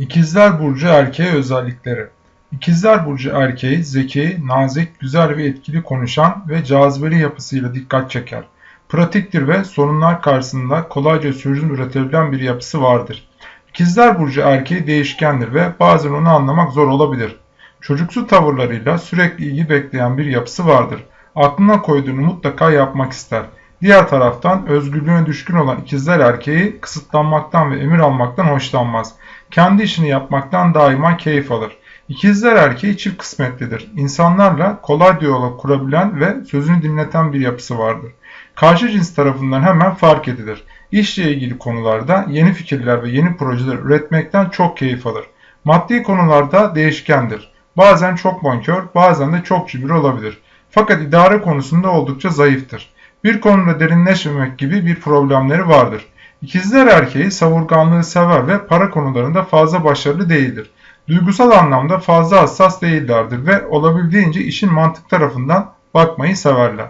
İkizler Burcu erkeği özellikleri İkizler Burcu erkeği zeki, nazik, güzel ve etkili konuşan ve cazibeli yapısıyla dikkat çeker. Pratiktir ve sorunlar karşısında kolayca çözüm üretebilen bir yapısı vardır. İkizler Burcu erkeği değişkendir ve bazen onu anlamak zor olabilir. Çocuksu tavırlarıyla sürekli ilgi bekleyen bir yapısı vardır. Aklına koyduğunu mutlaka yapmak ister. Diğer taraftan özgürlüğüne düşkün olan ikizler erkeği kısıtlanmaktan ve emir almaktan hoşlanmaz. Kendi işini yapmaktan daima keyif alır. İkizler erkeği çift kısmetlidir. İnsanlarla kolay diyalog kurabilen ve sözünü dinleten bir yapısı vardır. Karşı cins tarafından hemen fark edilir. İşle ilgili konularda yeni fikirler ve yeni projeler üretmekten çok keyif alır. Maddi konularda değişkendir. Bazen çok bonkör, bazen de çok cimri olabilir. Fakat idare konusunda oldukça zayıftır. Bir konuda derinleşmemek gibi bir problemleri vardır. İkizler erkeği savurganlığı sever ve para konularında fazla başarılı değildir. Duygusal anlamda fazla hassas değillerdir ve olabildiğince işin mantık tarafından bakmayı severler.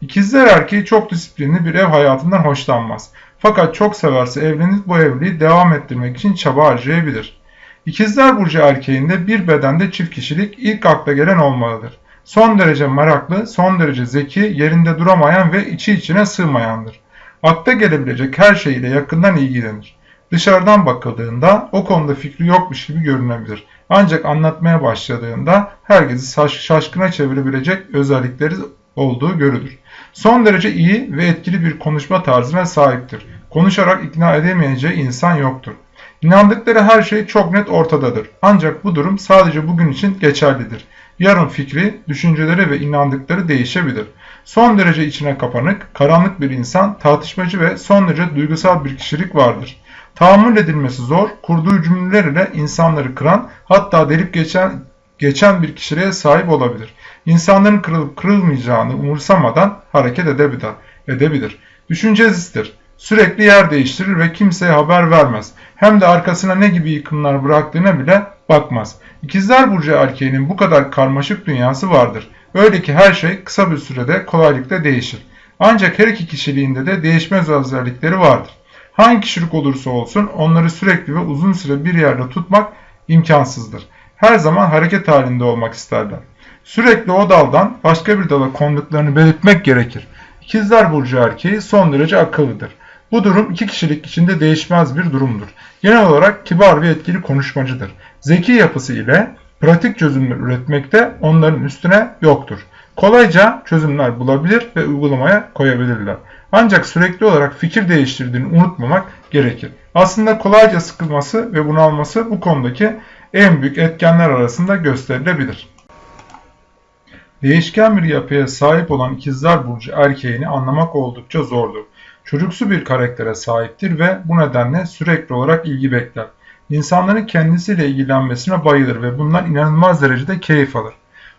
İkizler erkeği çok disiplinli bir ev hayatından hoşlanmaz. Fakat çok severse evlenip bu evliliği devam ettirmek için çaba harcayabilir. İkizler Burcu erkeğinde bir bedende çift kişilik ilk akla gelen olmalıdır. Son derece meraklı, son derece zeki, yerinde duramayan ve içi içine sığmayandır. Akla gelebilecek her şeyle yakından ilgilenir. Dışarıdan bakıldığında o konuda fikri yokmuş gibi görünebilir. Ancak anlatmaya başladığında herkesi şaşkına çevirebilecek özellikleri olduğu görülür. Son derece iyi ve etkili bir konuşma tarzına sahiptir. Konuşarak ikna edemeyeceği insan yoktur. İnandıkları her şey çok net ortadadır. Ancak bu durum sadece bugün için geçerlidir. Yarın fikri, düşünceleri ve inandıkları değişebilir. Son derece içine kapanık, karanlık bir insan, tartışmacı ve son derece duygusal bir kişilik vardır. Tahammül edilmesi zor, kurduğu cümleler ile insanları kıran, hatta delip geçen, geçen bir kişiliğe sahip olabilir. İnsanların kırılıp kırılmayacağını umursamadan hareket edebilir. edebilir. Düşüncesizdir. Sürekli yer değiştirir ve kimseye haber vermez. Hem de arkasına ne gibi yıkımlar bıraktığına bile bakmaz. İkizler Burcu erkeğinin bu kadar karmaşık dünyası vardır. Öyle ki her şey kısa bir sürede kolaylıkla değişir. Ancak her iki kişiliğinde de değişmez özellikleri vardır. Hangi kişilik olursa olsun onları sürekli ve uzun süre bir yerde tutmak imkansızdır. Her zaman hareket halinde olmak isterler. Sürekli o daldan başka bir dala konduklarını belirtmek gerekir. İkizler Burcu erkeği son derece akıllıdır. Bu durum iki kişilik içinde değişmez bir durumdur. Genel olarak kibar ve etkili konuşmacıdır. Zeki yapısı ile pratik çözümler üretmekte onların üstüne yoktur. Kolayca çözümler bulabilir ve uygulamaya koyabilirler. Ancak sürekli olarak fikir değiştirdiğini unutmamak gerekir. Aslında kolayca sıkılması ve bunalması bu konudaki en büyük etkenler arasında gösterilebilir. Değişken bir yapıya sahip olan ikizler burcu erkeğini anlamak oldukça zordur. Çocuksu bir karaktere sahiptir ve bu nedenle sürekli olarak ilgi bekler. İnsanların kendisiyle ilgilenmesine bayılır ve bundan inanılmaz derecede keyif alır.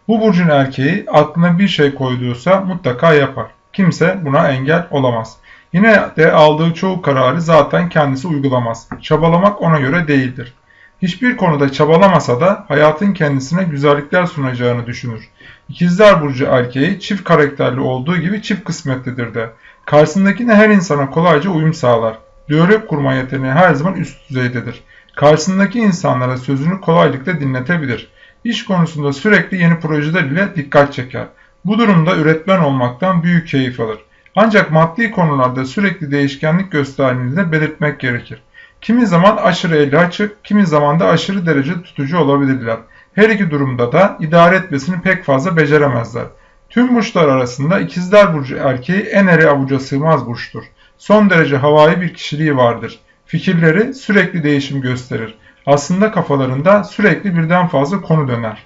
Bu burcun erkeği aklına bir şey koyduysa mutlaka yapar. Kimse buna engel olamaz. Yine de aldığı çoğu kararı zaten kendisi uygulamaz. Çabalamak ona göre değildir. Hiçbir konuda çabalamasa da hayatın kendisine güzellikler sunacağını düşünür. İkizler Burcu erkeği çift karakterli olduğu gibi çift kısmetlidir de. Karşısındakine her insana kolayca uyum sağlar. Diyalog kurma yeteneği her zaman üst düzeydedir. Karşısındaki insanlara sözünü kolaylıkla dinletebilir. İş konusunda sürekli yeni projeler ile dikkat çeker. Bu durumda üretmen olmaktan büyük keyif alır. Ancak maddi konularda sürekli değişkenlik gösterdiğini de belirtmek gerekir. Kimi zaman aşırı eli açık, kimi zaman da aşırı derece tutucu olabilirler. Her iki durumda da idare etmesini pek fazla beceremezler. Tüm burçlar arasında ikizler burcu erkeği en eri avuca sığmaz burçtur. Son derece havai bir kişiliği vardır. Fikirleri sürekli değişim gösterir. Aslında kafalarında sürekli birden fazla konu döner.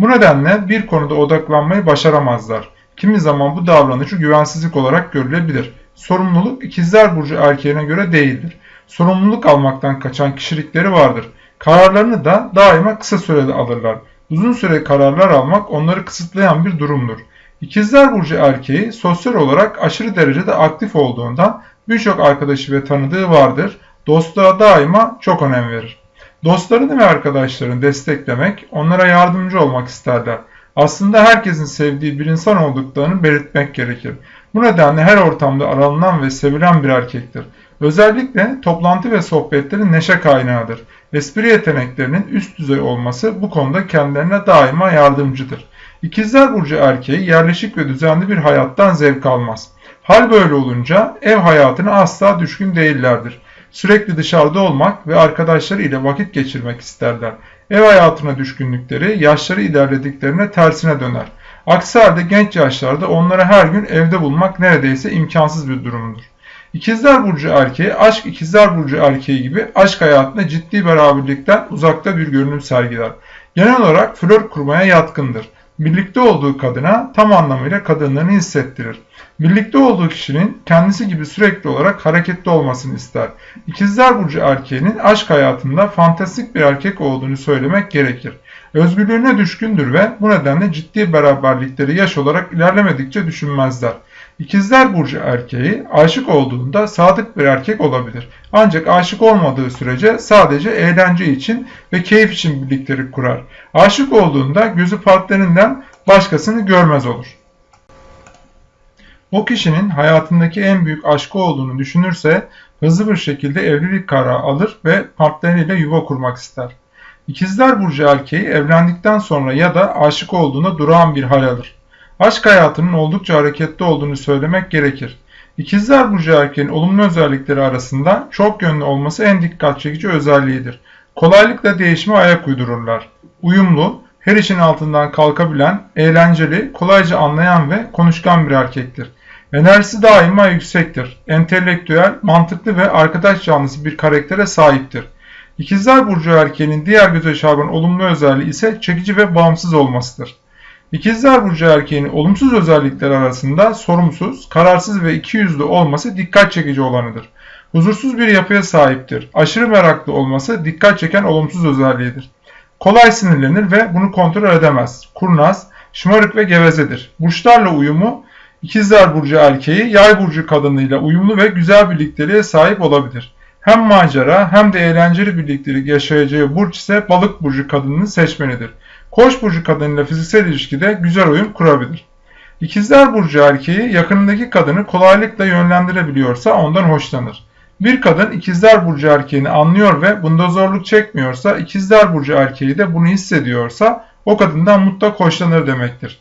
Bu nedenle bir konuda odaklanmayı başaramazlar. Kimi zaman bu davranışı güvensizlik olarak görülebilir. Sorumluluk ikizler burcu erkeğine göre değildir. Sorumluluk almaktan kaçan kişilikleri vardır. Kararlarını da daima kısa sürede alırlar. Uzun süre kararlar almak onları kısıtlayan bir durumdur. İkizler Burcu erkeği sosyal olarak aşırı derecede aktif olduğundan birçok arkadaşı ve tanıdığı vardır. Dostluğa daima çok önem verir. Dostlarını ve arkadaşlarını desteklemek, onlara yardımcı olmak isterler. Aslında herkesin sevdiği bir insan olduklarını belirtmek gerekir. Bu nedenle her ortamda aranılan ve sevilen bir erkektir. Özellikle toplantı ve sohbetlerin neşe kaynağıdır. Espri yeteneklerinin üst düzey olması bu konuda kendilerine daima yardımcıdır. İkizler Burcu erkeği yerleşik ve düzenli bir hayattan zevk almaz. Hal böyle olunca ev hayatına asla düşkün değillerdir. Sürekli dışarıda olmak ve arkadaşları ile vakit geçirmek isterler. Ev hayatına düşkünlükleri yaşları ilerlediklerine tersine döner. Aksi halde genç yaşlarda onları her gün evde bulmak neredeyse imkansız bir durumdur. İkizler Burcu erkeği aşk ikizler Burcu erkeği gibi aşk hayatında ciddi beraberlikten uzakta bir görünüm sergiler. Genel olarak flört kurmaya yatkındır. Birlikte olduğu kadına tam anlamıyla kadınlığını hissettirir. Birlikte olduğu kişinin kendisi gibi sürekli olarak hareketli olmasını ister. İkizler Burcu erkeğinin aşk hayatında fantastik bir erkek olduğunu söylemek gerekir. Özgürlüğüne düşkündür ve bu nedenle ciddi beraberlikleri yaş olarak ilerlemedikçe düşünmezler. İkizler Burcu erkeği aşık olduğunda sadık bir erkek olabilir. Ancak aşık olmadığı sürece sadece eğlence için ve keyif için birlikleri kurar. Aşık olduğunda gözü partnerinden başkasını görmez olur. O kişinin hayatındaki en büyük aşkı olduğunu düşünürse hızlı bir şekilde evlilik kararı alır ve partneriyle yuva kurmak ister. İkizler Burcu erkeği evlendikten sonra ya da aşık olduğunda durağan bir hal alır. Aşk hayatının oldukça hareketli olduğunu söylemek gerekir. İkizler Burcu erkeğin olumlu özellikleri arasında çok yönlü olması en dikkat çekici özelliğidir. Kolaylıkla değişime ayak uydururlar. Uyumlu, her işin altından kalkabilen, eğlenceli, kolayca anlayan ve konuşkan bir erkektir. Enerjisi daima yüksektir. Entelektüel, mantıklı ve arkadaş canlısı bir karaktere sahiptir. İkizler Burcu erkeğinin diğer göze çarpan olumlu özelliği ise çekici ve bağımsız olmasıdır. İkizler Burcu erkeğinin olumsuz özellikleri arasında sorumsuz, kararsız ve ikiyüzlü olması dikkat çekici olanıdır. Huzursuz bir yapıya sahiptir. Aşırı meraklı olması dikkat çeken olumsuz özelliğidir. Kolay sinirlenir ve bunu kontrol edemez. Kurnaz, şımarık ve gevezedir. Burçlarla uyumu İkizler Burcu erkeği Yay Burcu kadınıyla uyumlu ve güzel birlikteliğe sahip olabilir. Hem macera hem de eğlenceli birliktelik yaşayacağı burç ise Balık Burcu kadınını seçmelidir. Koç burcu kadınıyla fiziksel ilişkide güzel uyum kurabilir. İkizler burcu erkeği yakınındaki kadını kolaylıkla yönlendirebiliyorsa ondan hoşlanır. Bir kadın ikizler burcu erkeğini anlıyor ve bunda zorluk çekmiyorsa ikizler burcu erkeği de bunu hissediyorsa o kadından mutlak hoşlanır demektir.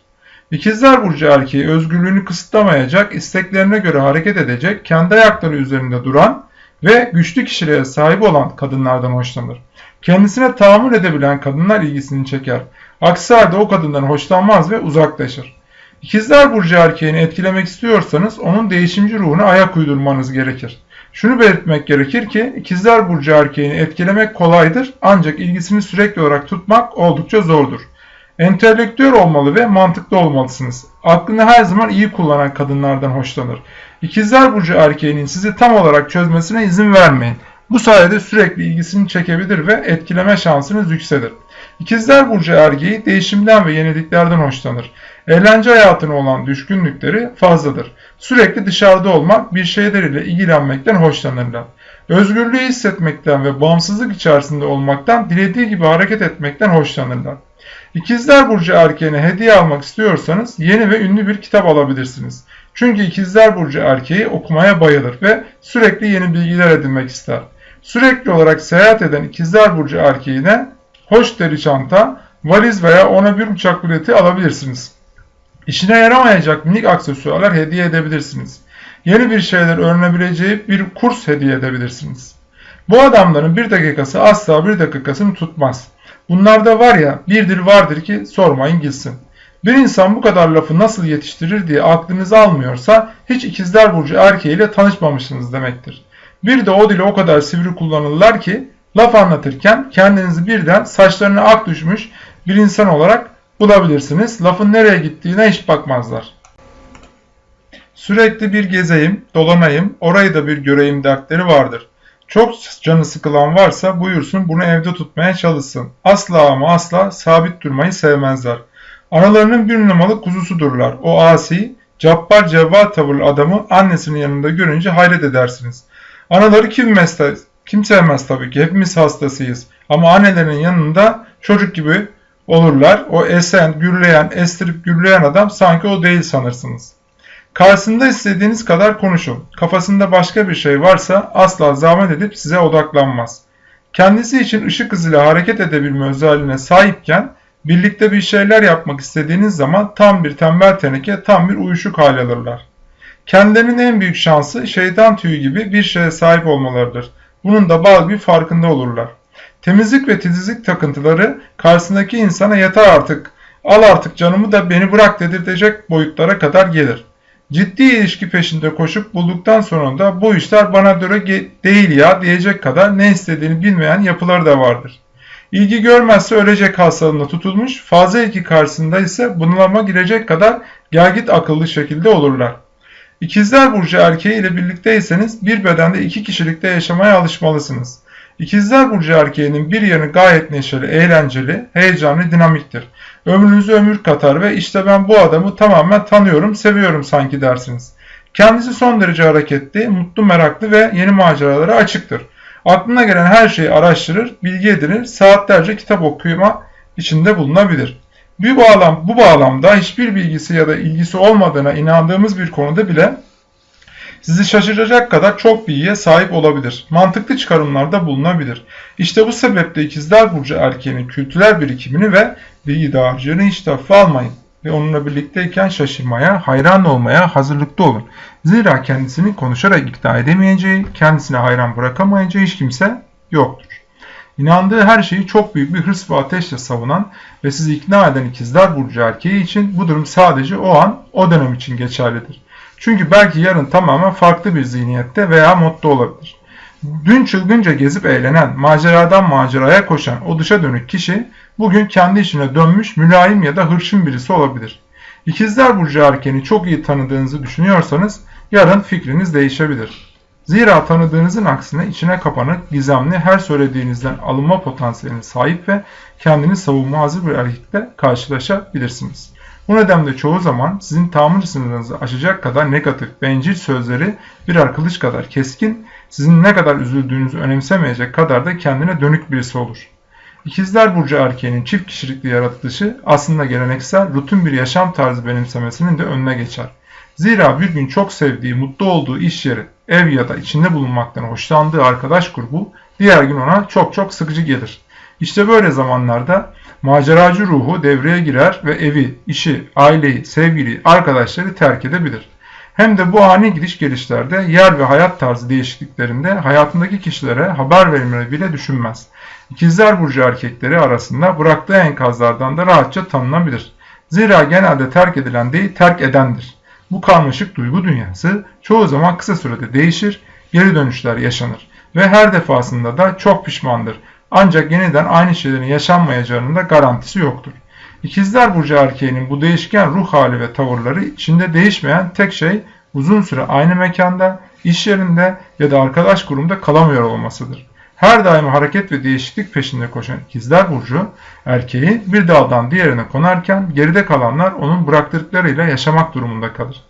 İkizler burcu erkeği özgürlüğünü kısıtlamayacak, isteklerine göre hareket edecek, kendi ayakları üzerinde duran ve güçlü kişiliğe sahip olan kadınlardan hoşlanır. Kendisine tahammül edebilen kadınlar ilgisini çeker. Aksi halde o kadından hoşlanmaz ve uzaklaşır. İkizler Burcu erkeğini etkilemek istiyorsanız onun değişimci ruhuna ayak uydurmanız gerekir. Şunu belirtmek gerekir ki İkizler Burcu erkeğini etkilemek kolaydır ancak ilgisini sürekli olarak tutmak oldukça zordur. Entelektüel olmalı ve mantıklı olmalısınız. Aklını her zaman iyi kullanan kadınlardan hoşlanır. İkizler Burcu erkeğinin sizi tam olarak çözmesine izin vermeyin. Bu sayede sürekli ilgisini çekebilir ve etkileme şansınız yükselir. İkizler Burcu erkeği değişimden ve yeniliklerden hoşlanır. Eğlence hayatına olan düşkünlükleri fazladır. Sürekli dışarıda olmak, bir şeyler ile ilgilenmekten hoşlanırlar. Özgürlüğü hissetmekten ve bağımsızlık içerisinde olmaktan, dilediği gibi hareket etmekten hoşlanırlar. İkizler Burcu erkeğine hediye almak istiyorsanız yeni ve ünlü bir kitap alabilirsiniz. Çünkü İkizler Burcu erkeği okumaya bayılır ve sürekli yeni bilgiler edinmek ister. Sürekli olarak seyahat eden ikizler burcu erkeğine hoş deri çanta, valiz veya ona bir uçak bileti alabilirsiniz. İşine yaramayacak minik aksesuarlar hediye edebilirsiniz. Yeni bir şeyler öğrenebileceği bir kurs hediye edebilirsiniz. Bu adamların bir dakikası asla bir dakikasını tutmaz. Bunlarda var ya birdir vardır ki sormayın gitsin. Bir insan bu kadar lafı nasıl yetiştirir diye aklınız almıyorsa hiç ikizler burcu erkeğiyle tanışmamışsınız demektir. Bir de o dili o kadar sivri kullanırlar ki laf anlatırken kendinizi birden saçlarına ak düşmüş bir insan olarak bulabilirsiniz. Lafın nereye gittiğine hiç bakmazlar. Sürekli bir gezeyim, dolanayım, orayı da bir göreyim dertleri vardır. Çok canı sıkılan varsa buyursun bunu evde tutmaya çalışsın. Asla ama asla sabit durmayı sevmezler. Analarının bir numaralı kuzusudurlar. O asi, cabbar cevval tavırlı adamı annesinin yanında görünce hayret edersiniz. Anaları kim, mesle, kim sevmez tabii ki. Hepimiz hastasıyız. Ama annelerin yanında çocuk gibi olurlar. O esen, gürleyen, estirip gürleyen adam sanki o değil sanırsınız. Karşısında istediğiniz kadar konuşun. Kafasında başka bir şey varsa asla zahmet edip size odaklanmaz. Kendisi için ışık hızıyla hareket edebilme özelliğine sahipken birlikte bir şeyler yapmak istediğiniz zaman tam bir tembel teneke, tam bir uyuşuk hal alırlar. Kendilerinin en büyük şansı şeytan tüyü gibi bir şeye sahip olmalarıdır. Bunun da bazı bir farkında olurlar. Temizlik ve titizlik takıntıları karşısındaki insana yeter artık, al artık canımı da beni bırak dedirtecek boyutlara kadar gelir. Ciddi ilişki peşinde koşup bulduktan sonra da bu işler bana göre değil ya diyecek kadar ne istediğini bilmeyen yapıları da vardır. İlgi görmezse ölecek hastalığına tutulmuş, fazla ilgi karşısında ise bunalıma girecek kadar gelgit akıllı şekilde olurlar. İkizler Burcu erkeği ile birlikteyseniz bir bedende iki kişilikte yaşamaya alışmalısınız. İkizler Burcu erkeğinin bir yanı gayet neşeli, eğlenceli, heyecanlı, dinamiktir. Ömrünüzü ömür katar ve işte ben bu adamı tamamen tanıyorum, seviyorum sanki dersiniz. Kendisi son derece hareketli, mutlu, meraklı ve yeni maceralara açıktır. Aklına gelen her şeyi araştırır, bilgi edinir, saatlerce kitap okuma içinde bulunabilir. Bu, bağlam, bu bağlamda hiçbir bilgisi ya da ilgisi olmadığına inandığımız bir konuda bile sizi şaşıracak kadar çok bilgiye sahip olabilir. Mantıklı çıkarımlarda bulunabilir. İşte bu sebeple ikizler burcu erkeğinin kültürel birikimini ve bilgi dağarcığını hiç hafife almayın ve onunla birlikteyken şaşırmaya, hayran olmaya hazırlıklı olun. Zira kendisini konuşarak ikna edemeyeceği, kendisine hayran bırakamayacağı hiç kimse yoktur. İnandığı her şeyi çok büyük bir hırs ve ateşle savunan ve sizi ikna eden ikizler burcu erkeği için bu durum sadece o an, o dönem için geçerlidir. Çünkü belki yarın tamamen farklı bir zihniyette veya modda olabilir. Dün çılgınca gezip eğlenen, maceradan maceraya koşan o dışa dönük kişi bugün kendi işine dönmüş mülayim ya da hırçın birisi olabilir. İkizler Burcu erkeğini çok iyi tanıdığınızı düşünüyorsanız yarın fikriniz değişebilir. Zira tanıdığınızın aksine içine kapanık, gizemli, her söylediğinizden alınma potansiyeline sahip ve kendini savunma hazır bir erkekle karşılaşabilirsiniz. Bu nedenle çoğu zaman sizin tahammül sınırınızı aşacak kadar negatif, bencil sözleri birer kılıç kadar keskin, sizin ne kadar üzüldüğünüzü önemsemeyecek kadar da kendine dönük birisi olur. İkizler Burcu erkeğinin çift kişilikli yaratılışı aslında geleneksel, rutin bir yaşam tarzı benimsemesinin de önüne geçer. Zira bir gün çok sevdiği, mutlu olduğu iş yeri, ev ya da içinde bulunmaktan hoşlandığı arkadaş grubu diğer gün ona çok çok sıkıcı gelir. İşte böyle zamanlarda maceracı ruhu devreye girer ve evi, işi, aileyi, sevgiliyi, arkadaşları terk edebilir. Hem de bu ani gidiş gelişlerde yer ve hayat tarzı değişikliklerinde hayatındaki kişilere haber vermeyi bile düşünmez. İkizler Burcu erkekleri arasında bıraktığı enkazlardan da rahatça tanınabilir. Zira genelde terk edilen değil terk edendir. Bu karmaşık duygu dünyası çoğu zaman kısa sürede değişir, geri dönüşler yaşanır ve her defasında da çok pişmandır. Ancak yeniden aynı şeylerin yaşanmayacağının da garantisi yoktur. İkizler Burcu erkeğinin bu değişken ruh hali ve tavırları içinde değişmeyen tek şey uzun süre aynı mekanda, iş yerinde ya da arkadaş grubunda kalamıyor olmasıdır. Her daim hareket ve değişiklik peşinde koşan ikizler burcu erkeği bir daldan diğerine konarken geride kalanlar onun bıraktıklarıyla yaşamak durumunda kalır.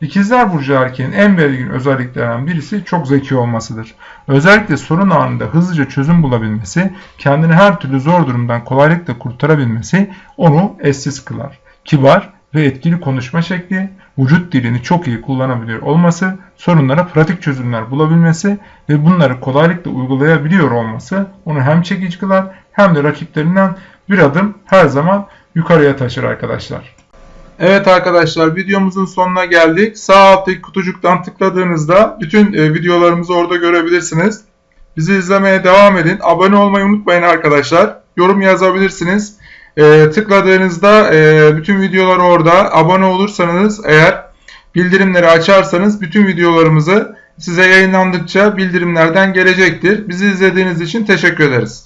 İkizler Burcu erkeğin en belirgin özelliklerinden birisi çok zeki olmasıdır. Özellikle sorun anında hızlıca çözüm bulabilmesi, kendini her türlü zor durumdan kolaylıkla kurtarabilmesi onu eşsiz kılar. Kibar ve etkili konuşma şekli, vücut dilini çok iyi kullanabiliyor olması, sorunlara pratik çözümler bulabilmesi ve bunları kolaylıkla uygulayabiliyor olması onu hem çekici kılar hem de rakiplerinden bir adım her zaman yukarıya taşır arkadaşlar. Evet arkadaşlar videomuzun sonuna geldik. Sağ alttaki kutucuktan tıkladığınızda bütün e, videolarımızı orada görebilirsiniz. Bizi izlemeye devam edin. Abone olmayı unutmayın arkadaşlar. Yorum yazabilirsiniz. E, tıkladığınızda e, bütün videolar orada. Abone olursanız eğer bildirimleri açarsanız bütün videolarımızı size yayınlandıkça bildirimlerden gelecektir. Bizi izlediğiniz için teşekkür ederiz.